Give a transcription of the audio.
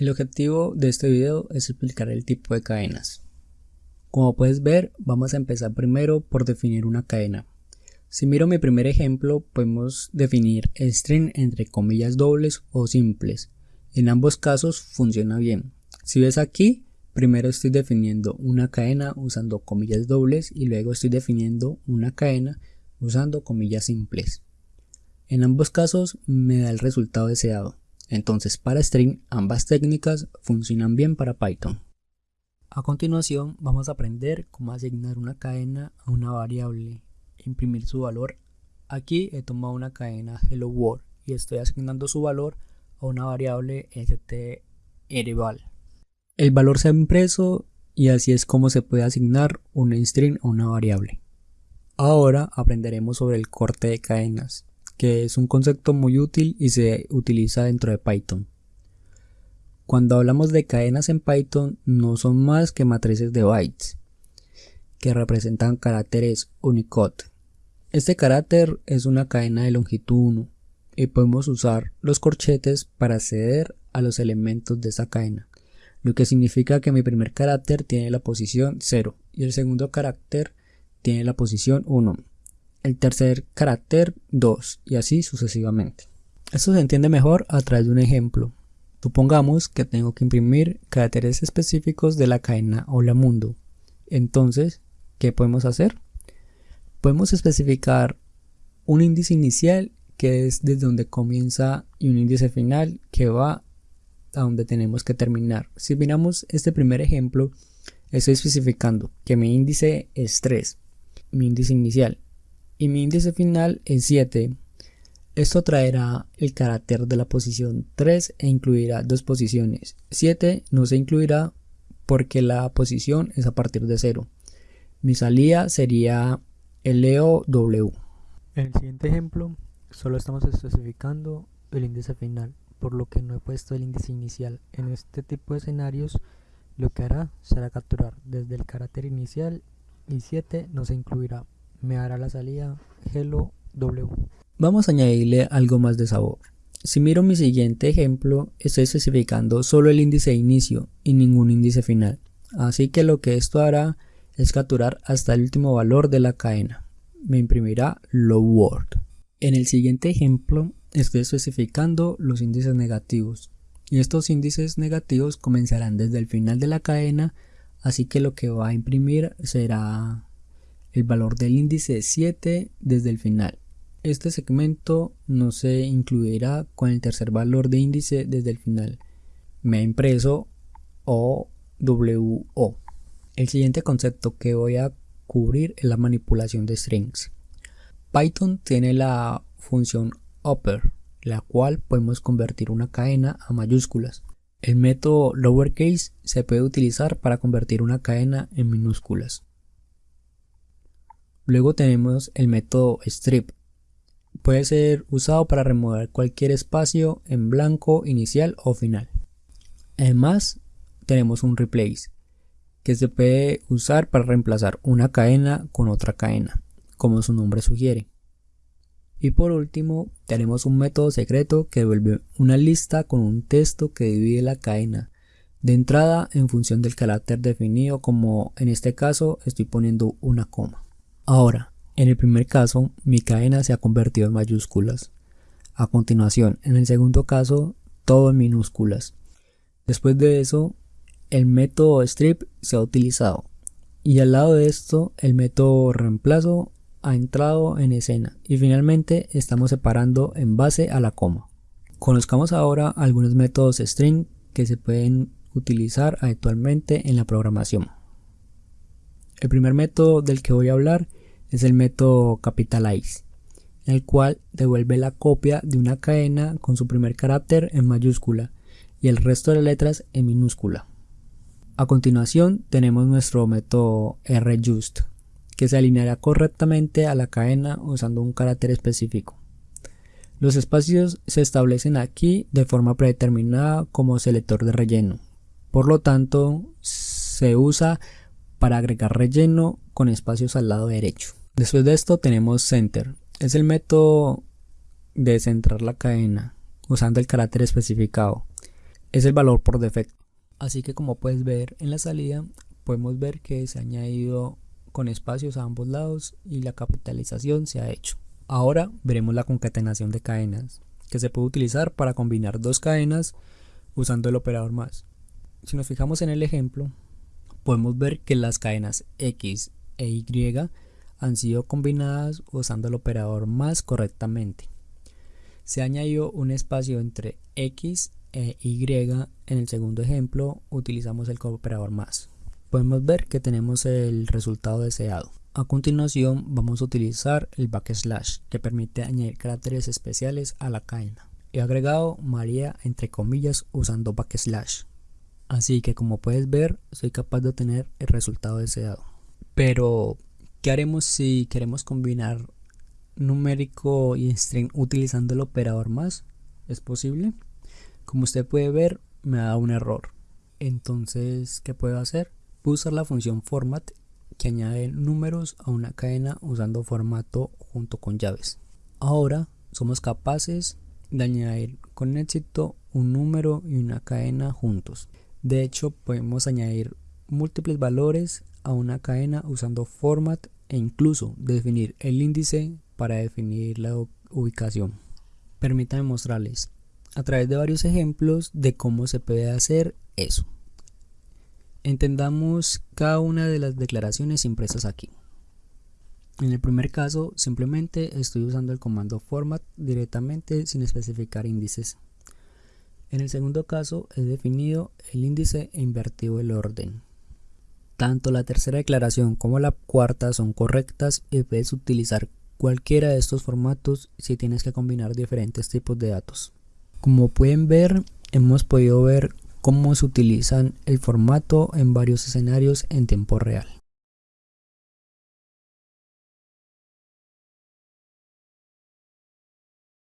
El objetivo de este video es explicar el tipo de cadenas. Como puedes ver, vamos a empezar primero por definir una cadena. Si miro mi primer ejemplo, podemos definir string entre comillas dobles o simples. En ambos casos funciona bien. Si ves aquí, primero estoy definiendo una cadena usando comillas dobles y luego estoy definiendo una cadena usando comillas simples. En ambos casos me da el resultado deseado. Entonces para string ambas técnicas funcionan bien para Python. A continuación vamos a aprender cómo asignar una cadena a una variable, imprimir su valor. Aquí he tomado una cadena hello world y estoy asignando su valor a una variable strval. El valor se ha impreso y así es como se puede asignar un string a una variable. Ahora aprenderemos sobre el corte de cadenas que es un concepto muy útil y se utiliza dentro de Python. Cuando hablamos de cadenas en Python no son más que matrices de bytes que representan caracteres Unicode. Este carácter es una cadena de longitud 1 y podemos usar los corchetes para acceder a los elementos de esa cadena, lo que significa que mi primer carácter tiene la posición 0 y el segundo carácter tiene la posición 1 el tercer carácter 2 y así sucesivamente. Esto se entiende mejor a través de un ejemplo. Supongamos que tengo que imprimir caracteres específicos de la cadena Hola Mundo. Entonces, ¿qué podemos hacer? Podemos especificar un índice inicial que es desde donde comienza y un índice final que va a donde tenemos que terminar. Si miramos este primer ejemplo, estoy especificando que mi índice es 3, mi índice inicial, y mi índice final es 7. Esto traerá el carácter de la posición 3 e incluirá dos posiciones. 7 no se incluirá porque la posición es a partir de 0. Mi salida sería LOW. En el siguiente ejemplo, solo estamos especificando el índice final, por lo que no he puesto el índice inicial. En este tipo de escenarios, lo que hará será capturar desde el carácter inicial y 7 no se incluirá me hará la salida hello w. Vamos a añadirle algo más de sabor. Si miro mi siguiente ejemplo, estoy especificando solo el índice de inicio y ningún índice final. Así que lo que esto hará es capturar hasta el último valor de la cadena. Me imprimirá low word. En el siguiente ejemplo estoy especificando los índices negativos. Y estos índices negativos comenzarán desde el final de la cadena, así que lo que va a imprimir será el valor del índice 7 desde el final. Este segmento no se incluirá con el tercer valor de índice desde el final. Me ha impreso OWO. El siguiente concepto que voy a cubrir es la manipulación de strings. Python tiene la función upper, la cual podemos convertir una cadena a mayúsculas. El método lowercase se puede utilizar para convertir una cadena en minúsculas. Luego tenemos el método strip. Puede ser usado para remover cualquier espacio en blanco inicial o final. Además, tenemos un replace, que se puede usar para reemplazar una cadena con otra cadena, como su nombre sugiere. Y por último, tenemos un método secreto que devuelve una lista con un texto que divide la cadena de entrada en función del carácter definido, como en este caso estoy poniendo una coma. Ahora, en el primer caso, mi cadena se ha convertido en mayúsculas. A continuación, en el segundo caso, todo en minúsculas. Después de eso, el método strip se ha utilizado. Y al lado de esto, el método reemplazo ha entrado en escena. Y finalmente, estamos separando en base a la coma. Conozcamos ahora algunos métodos string que se pueden utilizar actualmente en la programación. El primer método del que voy a hablar es el método capitalize, el cual devuelve la copia de una cadena con su primer carácter en mayúscula y el resto de las letras en minúscula. A continuación tenemos nuestro método rjust, que se alineará correctamente a la cadena usando un carácter específico. Los espacios se establecen aquí de forma predeterminada como selector de relleno. Por lo tanto, se usa para agregar relleno con espacios al lado derecho. Después de esto tenemos center. Es el método de centrar la cadena usando el carácter especificado. es el valor por defecto. Así que como puedes ver en la salida, podemos ver que se ha añadido con espacios a ambos lados y la capitalización se ha hecho. Ahora veremos la concatenación de cadenas, que se puede utilizar para combinar dos cadenas usando el operador más. Si nos fijamos en el ejemplo, podemos ver que las cadenas X e Y han sido combinadas usando el operador más correctamente. Se añadió un espacio entre X e Y en el segundo ejemplo utilizamos el operador más. Podemos ver que tenemos el resultado deseado. A continuación vamos a utilizar el backslash que permite añadir caracteres especiales a la cadena. He agregado María entre comillas usando backslash. Así que como puedes ver soy capaz de obtener el resultado deseado. Pero ¿qué haremos si queremos combinar numérico y string utilizando el operador más? ¿Es posible? Como usted puede ver me da un error. Entonces, ¿qué puedo hacer? Puedo usar la función format que añade números a una cadena usando formato junto con llaves. Ahora somos capaces de añadir con éxito un número y una cadena juntos. De hecho, podemos añadir múltiples valores a una cadena usando format e incluso definir el índice para definir la ubicación. Permítanme mostrarles a través de varios ejemplos de cómo se puede hacer eso. Entendamos cada una de las declaraciones impresas aquí. En el primer caso, simplemente estoy usando el comando format directamente sin especificar índices. En el segundo caso, he definido el índice e invertido el orden. Tanto la tercera declaración como la cuarta son correctas y puedes utilizar cualquiera de estos formatos si tienes que combinar diferentes tipos de datos. Como pueden ver, hemos podido ver cómo se utilizan el formato en varios escenarios en tiempo real.